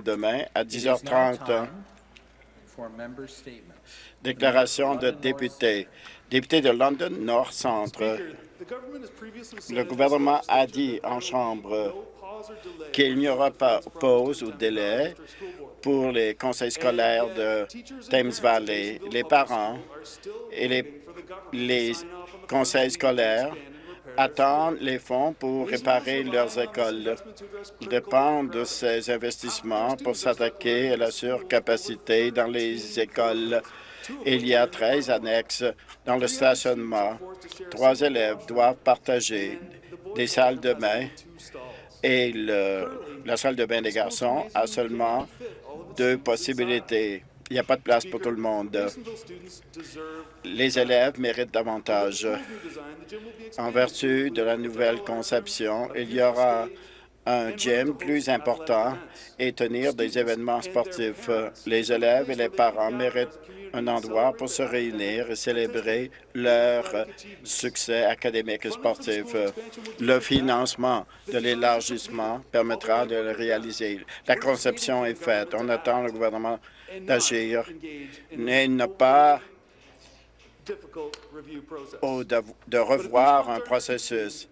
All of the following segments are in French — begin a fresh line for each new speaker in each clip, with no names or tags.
demain à
It is now
10h30.
time for member statements.
Déclaration de député. Député de London Nord Centre. Le gouvernement a dit en Chambre qu'il n'y aura pas pause ou délai pour les conseils scolaires de Thames Valley. Les parents et les, les conseils scolaires attendent les fonds pour réparer leurs écoles. Ils dépendent de ces investissements pour s'attaquer à la surcapacité dans les écoles. Il y a 13 annexes dans le stationnement. Trois élèves doivent partager des salles de bain et la salle de bain des garçons a seulement deux possibilités. Il n'y a pas de place pour tout le monde. Les élèves méritent davantage. En vertu de la nouvelle conception, il y aura un gym plus important et tenir des événements sportifs. Les élèves et les parents méritent un endroit pour se réunir et célébrer leur succès académique et sportif. Le financement de l'élargissement permettra de le réaliser. La conception est faite. On attend le gouvernement d'agir et ne pas au de, de revoir un processus.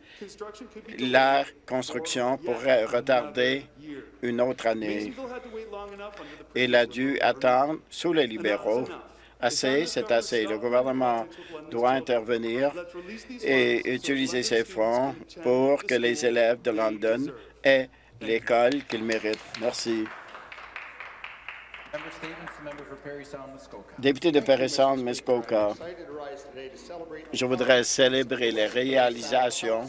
La construction pourrait retarder une autre année. Il a dû attendre sous les libéraux. Assez, c'est assez. Le gouvernement doit intervenir et utiliser ses fonds pour que les élèves de London aient l'école qu'ils méritent. Merci.
Sound.
Député de Paris-Sound, Muskoka, je voudrais célébrer les réalisations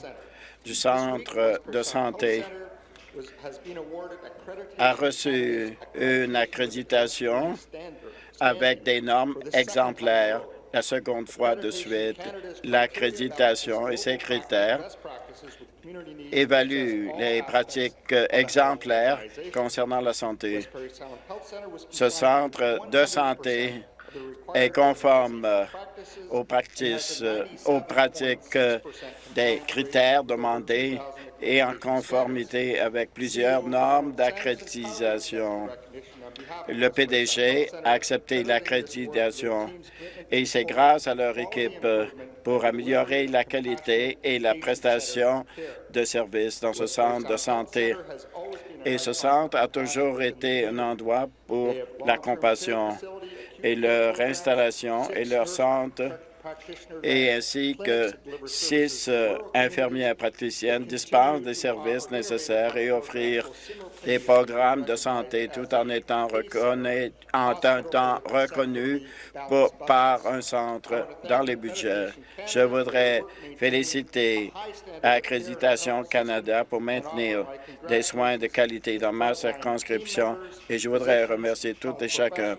du Centre de santé a reçu une accréditation avec des normes exemplaires la seconde fois de suite. L'accréditation et ses critères évaluent les pratiques exemplaires concernant la santé. Ce centre de santé est conforme aux pratiques, des critères demandés et en conformité avec plusieurs normes d'accréditation. Le PDG a accepté l'accréditation et c'est grâce à leur équipe pour améliorer la qualité et la prestation de services dans ce centre de santé. Et ce centre a toujours été un endroit pour la compassion et leur installation et leur centre et ainsi que six euh, infirmières praticiennes dispensent des services nécessaires et offrir des programmes de santé tout en étant reconnus, par un centre dans les budgets. Je voudrais féliciter Accréditation Canada pour maintenir des soins de qualité dans ma circonscription et je voudrais remercier toutes et chacun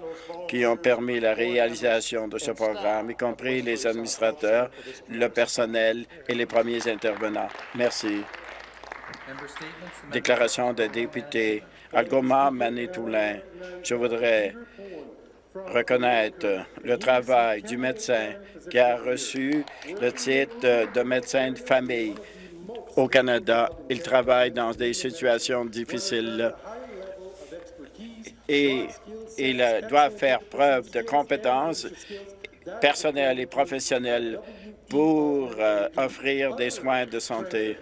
qui ont permis la réalisation de ce programme, y compris les administrateurs, le personnel et les premiers intervenants. Merci. Déclaration de député Algoma Manitoulin. Je voudrais reconnaître le travail du médecin qui a reçu le titre de médecin de famille au Canada. Il travaille dans des situations difficiles et il euh, doit faire preuve de compétences personnelles et professionnelles pour euh, offrir des soins de santé.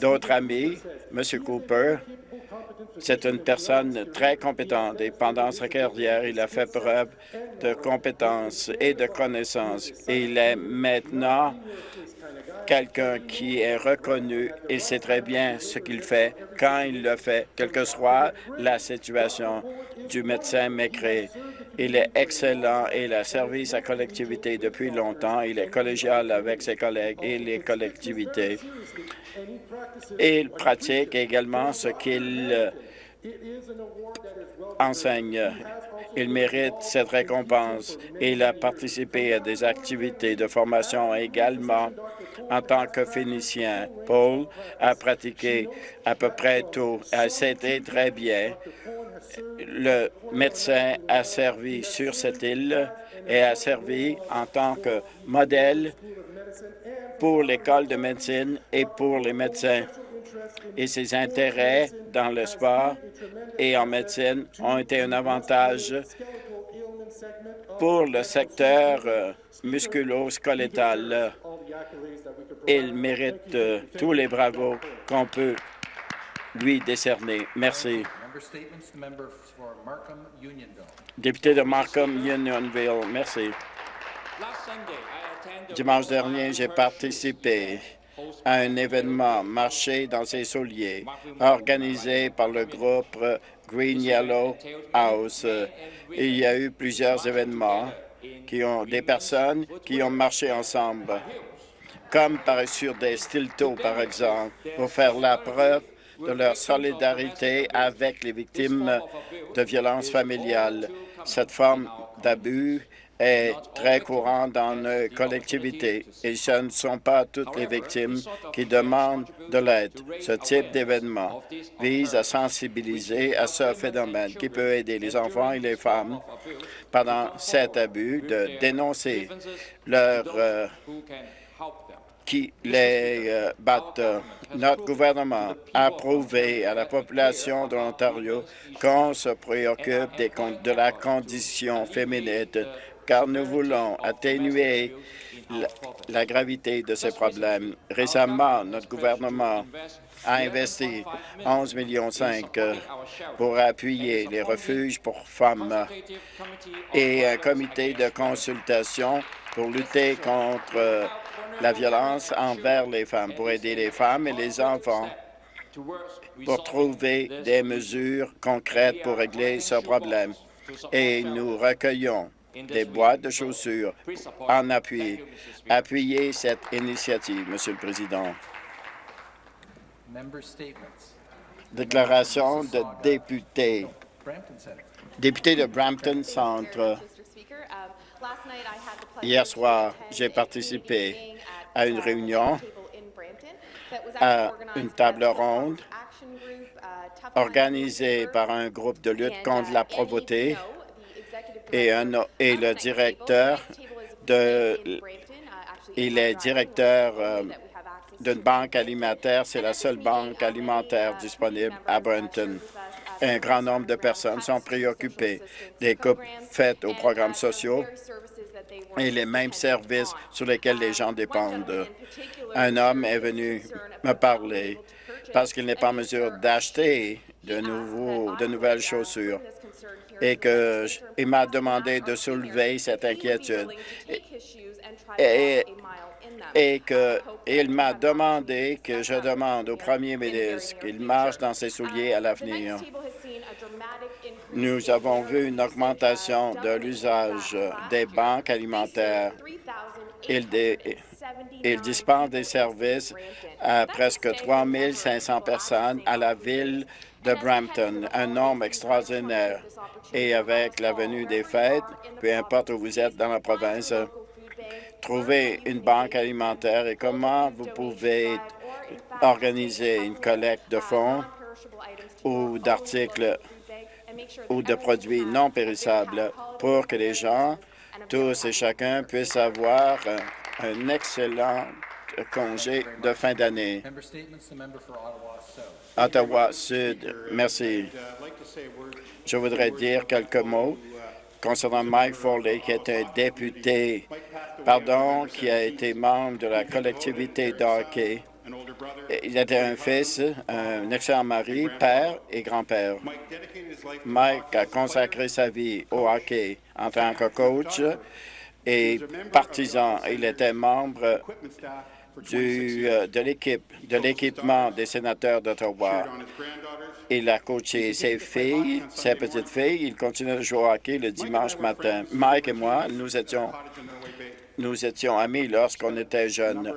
D'autres amis, M. Cooper, c'est une personne très compétente et pendant sa carrière, il a fait preuve de compétences et de connaissances. Et il est maintenant quelqu'un qui est reconnu. Il sait très bien ce qu'il fait, quand il le fait, quelle que soit la situation du médecin Mécré. Il est excellent il a servi sa collectivité depuis longtemps. Il est collégial avec ses collègues et les collectivités. Il pratique également ce qu'il enseigne. Il mérite cette récompense. Il a participé à des activités de formation également en tant que Phénicien. Paul a pratiqué à peu près tout. C'était très bien. Le médecin a servi sur cette île et a servi en tant que modèle pour l'école de médecine et pour les médecins. Et ses intérêts dans le sport et en médecine ont été un avantage pour le secteur euh, musculo-squelettal. Il mérite euh, tous les bravos qu'on peut lui décerner. Merci. Député de Markham Unionville, merci. Dimanche dernier, j'ai participé à un événement marché dans ses souliers organisé par le groupe Green Yellow House. Il y a eu plusieurs événements qui ont des personnes qui ont marché ensemble, comme par sur des stiltos, par exemple, pour faire la preuve de leur solidarité avec les victimes de violences familiales. Cette forme d'abus est très courante dans nos collectivités et ce ne sont pas toutes les victimes qui demandent de l'aide. Ce type d'événement vise à sensibiliser à ce phénomène qui peut aider les enfants et les femmes pendant cet abus de dénoncer leur euh, qui les euh, battent. Notre gouvernement a prouvé à la population de l'Ontario qu'on se préoccupe de la condition féminine, car nous voulons atténuer la, gravité de ces problèmes. Récemment, notre gouvernement a investi 11,5 millions pour appuyer les refuges pour femmes et un comité de consultation pour lutter contre la violence envers les femmes, pour aider les femmes et les enfants pour trouver des mesures concrètes pour régler ce problème. Et nous recueillons des boîtes de chaussures en appui. Appuyez cette initiative, Monsieur le Président. Déclaration de député. Député de Brampton Centre.
Um,
Hier soir, j'ai participé à une réunion, à une table ronde organisée par un groupe de lutte contre la pauvreté et, le directeur de il est directeur euh, d'une banque alimentaire. C'est la seule banque alimentaire disponible à Brampton. Un grand nombre de personnes sont préoccupées des coupes faites aux programmes sociaux et les mêmes services sur lesquels les gens dépendent. Un homme est venu me parler parce qu'il n'est pas en mesure d'acheter de, nouveaux, de nouvelles chaussures et que il m'a demandé de soulever cette inquiétude et, et que il m'a demandé que je demande au premier ministre qu'il marche dans ses souliers à l'avenir. Nous avons vu une augmentation de l'usage des banques alimentaires. Ils, dé- ils dispensent des services à presque 3 500 personnes à la ville de Brampton, un nombre extraordinaire. Et avec la venue des fêtes, peu importe où vous êtes dans la province, trouver une banque alimentaire et comment vous pouvez organiser une collecte de fonds ou d'articles ou de produits non périssables pour que les gens, tous et chacun, puissent avoir un excellent congé de fin d'année.
Member statements, the member for Ottawa South.
Ottawa Sud, merci. Je voudrais dire quelques mots concernant Mike Foley, qui est un député, pardon, qui a été membre de la collectivité de hockey. Il était un fils, un excellent mari, père et grand-père. Mike a consacré sa vie au hockey en tant que coach et partisan. Il était membre du, euh, de l'équipe, de l'équipement des sénateurs d'Ottawa. Il a coaché ses filles, ses petites filles. Il continue de jouer au hockey le dimanche matin. Mike et moi, nous étions, nous étions amis lorsqu'on était jeunes.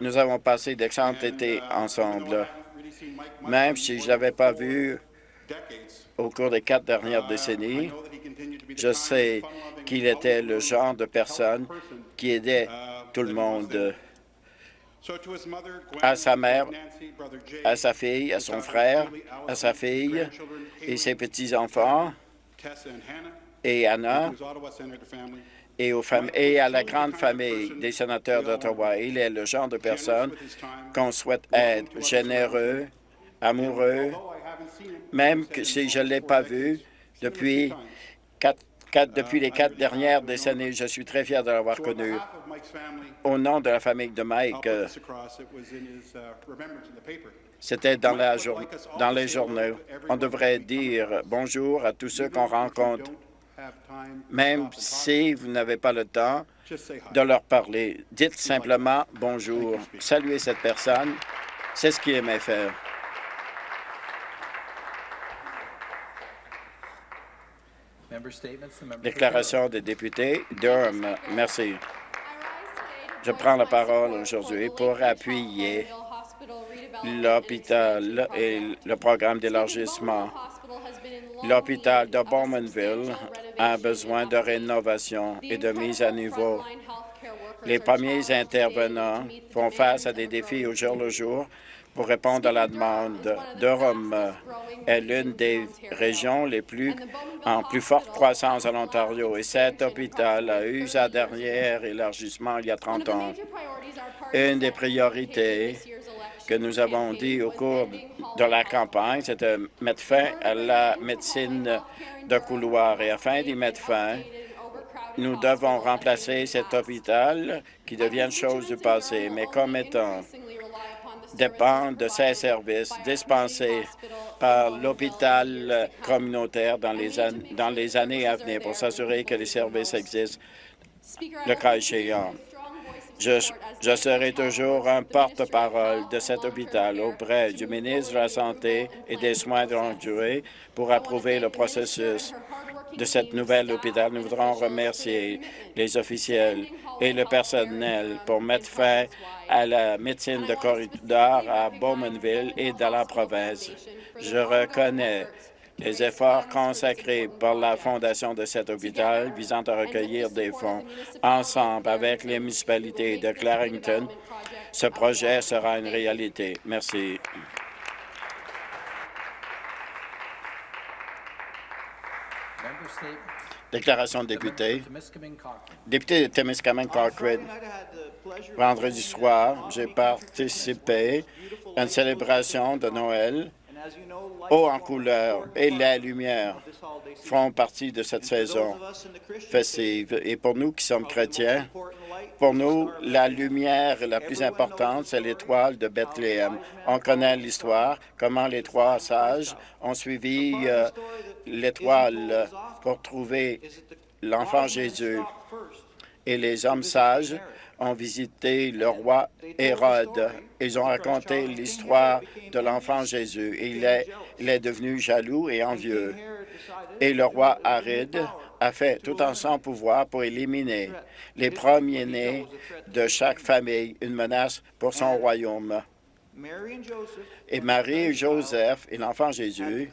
Nous avons passé d'excellents étés ensemble. Même si je ne l'avais pas vu au cours des quatre dernières décennies, je sais qu'il était le genre de personne qui aidait tout le monde,
à sa mère,
à sa fille, à son frère, à sa fille et ses petits-enfants et Anna et, aux et à la grande famille des sénateurs d'Ottawa. Il est le genre de personne qu'on souhaite être généreux, amoureux, même que si je ne l'ai pas vu depuis, quatre- depuis les quatre dernières décennies. Je suis très fier de l'avoir connu. Au nom de la famille de Mike, euh, c'était dans, dans les journaux. On devrait dire bonjour à tous ceux qu'on rencontre, même si vous n'avez pas le temps de leur parler. Dites simplement bonjour. Saluez cette personne. C'est ce qu'il aimait faire. Déclaration des députés. Durham, merci. Je prends la parole aujourd'hui pour appuyer l'hôpital et le programme d'élargissement. L'hôpital de Bowmanville a besoin de rénovation et de mise à niveau. Les premiers intervenants font face à des défis au jour le jour pour répondre à la demande. Durham est l'une des régions les plus en plus forte croissance en Ontario et cet hôpital a eu sa dernière élargissement il y a 30 ans. Une des priorités que nous avons dit au cours de la campagne, c'est de mettre fin à la médecine de couloir. Et afin d'y mettre fin, nous devons remplacer cet hôpital qui devient une chose du passé, mais comme étant dépend de ces services dispensés par l'hôpital communautaire dans les, années à venir pour s'assurer que les services existent le cas échéant. Je serai toujours un porte-parole de cet hôpital auprès du ministre de la Santé et des soins de longue durée pour approuver le processus de cette nouvelle hôpital. Nous voudrons remercier les officiels et le personnel pour mettre fin à la médecine de corridor à Bowmanville et dans la province. Je reconnais les efforts consacrés par la fondation de cet hôpital visant à recueillir des fonds ensemble avec les municipalités de Clarington. Ce projet sera une réalité. Merci. Déclaration de député. Député de Témiscamingue Cochrane, vendredi soir, j'ai participé à une célébration de Noël haut en couleur et la lumière font partie de cette saison festive. Et pour nous qui sommes chrétiens, pour nous, la lumière la plus importante, c'est l'étoile de Bethléem. On connaît l'histoire, comment les trois sages ont suivi euh, l'étoile pour trouver l'enfant Jésus. Et les hommes sages ont visité le roi Hérode. Ils ont raconté l'histoire de l'enfant Jésus. Il est, il est devenu jaloux et envieux. Et le roi Aride a fait tout en son pouvoir pour éliminer les premiers-nés de chaque famille, une menace pour son royaume. Et Marie et Joseph et l'enfant Jésus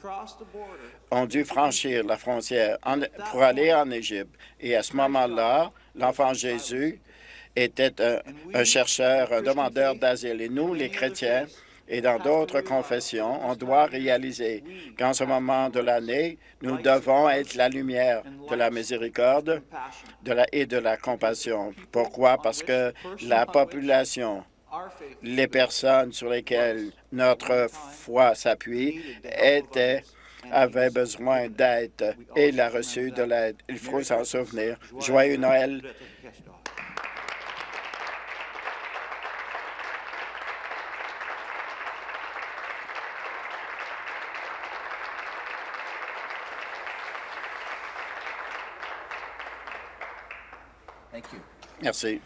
ont dû franchir la frontière pour aller en Égypte. Et à ce moment-là, l'enfant Jésus était un, chercheur, un demandeur d'asile. Et nous, les chrétiens, et dans d'autres confessions, on doit réaliser qu'en ce moment de l'année, nous devons être la lumière de la miséricorde et de la compassion. Pourquoi? Parce que la population, les personnes sur lesquelles notre foi s'appuie, étaient avaient besoin d'aide et il a reçu de l'aide. Il faut s'en souvenir. Joyeux Noël. Merci.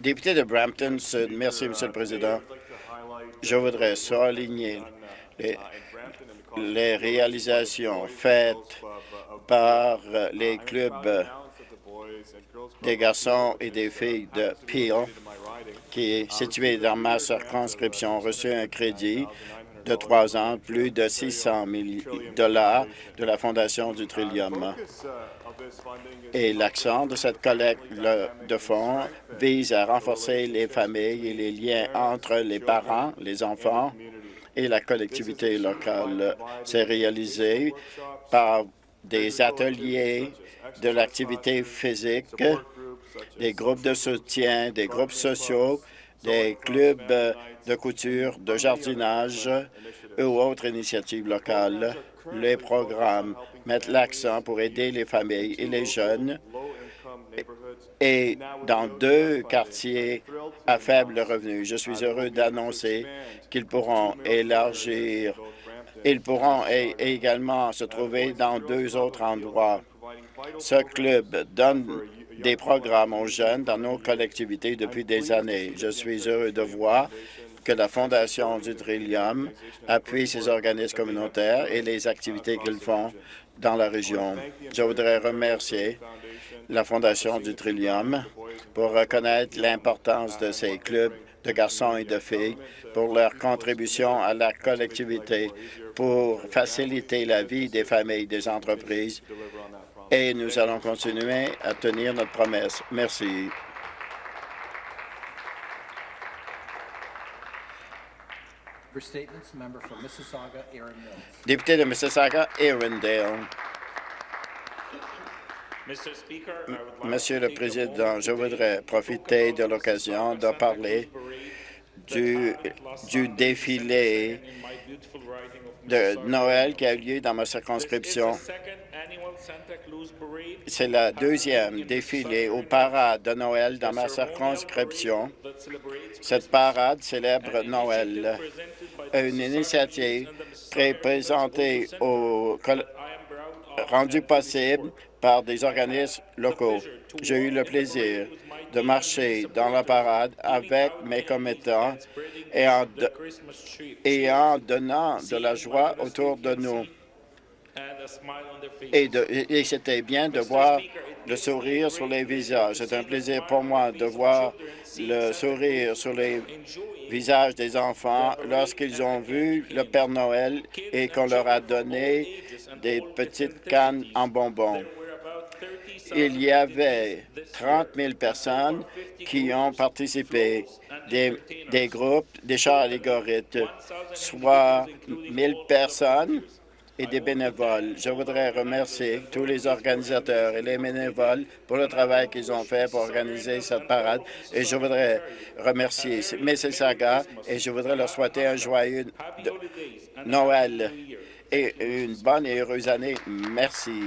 Député de Brampton Sud, merci, Monsieur le Président. Je voudrais souligner les, les réalisations faites par les clubs des garçons et des filles de Peel, qui est situé dans ma circonscription, ont reçu un crédit de trois ans, plus de 600 000 dollars de la Fondation du Trillium. Et l'accent de cette collecte le- de fonds vise à renforcer les familles et les liens entre les parents, les enfants et la collectivité locale. C'est réalisé par des ateliers de l'activité physique, des groupes de soutien, des groupes sociaux, des clubs de couture, de jardinage ou autres initiatives locales. Les programmes mettent l'accent pour aider les familles et les jeunes et dans deux quartiers à faible revenu. Je suis heureux d'annoncer qu'ils pourront élargir, ils pourront également se trouver dans deux autres endroits. Ce club donne des programmes aux jeunes dans nos collectivités depuis des années. Je suis heureux de voir que la Fondation du Trillium appuie ces organismes communautaires et les activités qu'ils font dans la région. Je voudrais remercier la Fondation du Trillium pour reconnaître l'importance de ces clubs de garçons et de filles pour leur contribution à la collectivité, pour faciliter la vie des familles, des entreprises, et nous allons continuer à tenir notre promesse. Merci. Député de Mississauga, Arundel. Monsieur le Président, je voudrais profiter de l'occasion de parler du, du défilé de Noël qui a eu lieu dans ma circonscription. C'est la deuxième défilé ou parade de Noël dans ma circonscription. Cette parade célèbre Noël, une initiative très présentée au rendu possible par des organismes locaux. J'ai eu le plaisir de marcher dans la parade avec mes commettants et en, et en donnant de la joie autour de nous. Et, et c'était bien de voir le sourire sur les visages. C'est un plaisir pour moi de voir le sourire sur les visages des enfants lorsqu'ils ont vu le Père Noël et qu'on leur a donné des petites cannes en bonbons. Il y avait 30 000 personnes qui ont participé, des, des groupes, des chars allégoriques, soit 1000 personnes et des bénévoles. Je voudrais remercier tous les organisateurs et les bénévoles pour le travail qu'ils ont fait pour organiser cette parade. Et je voudrais remercier Mississauga et je voudrais leur souhaiter un joyeux Noël et une bonne et heureuse année. Merci.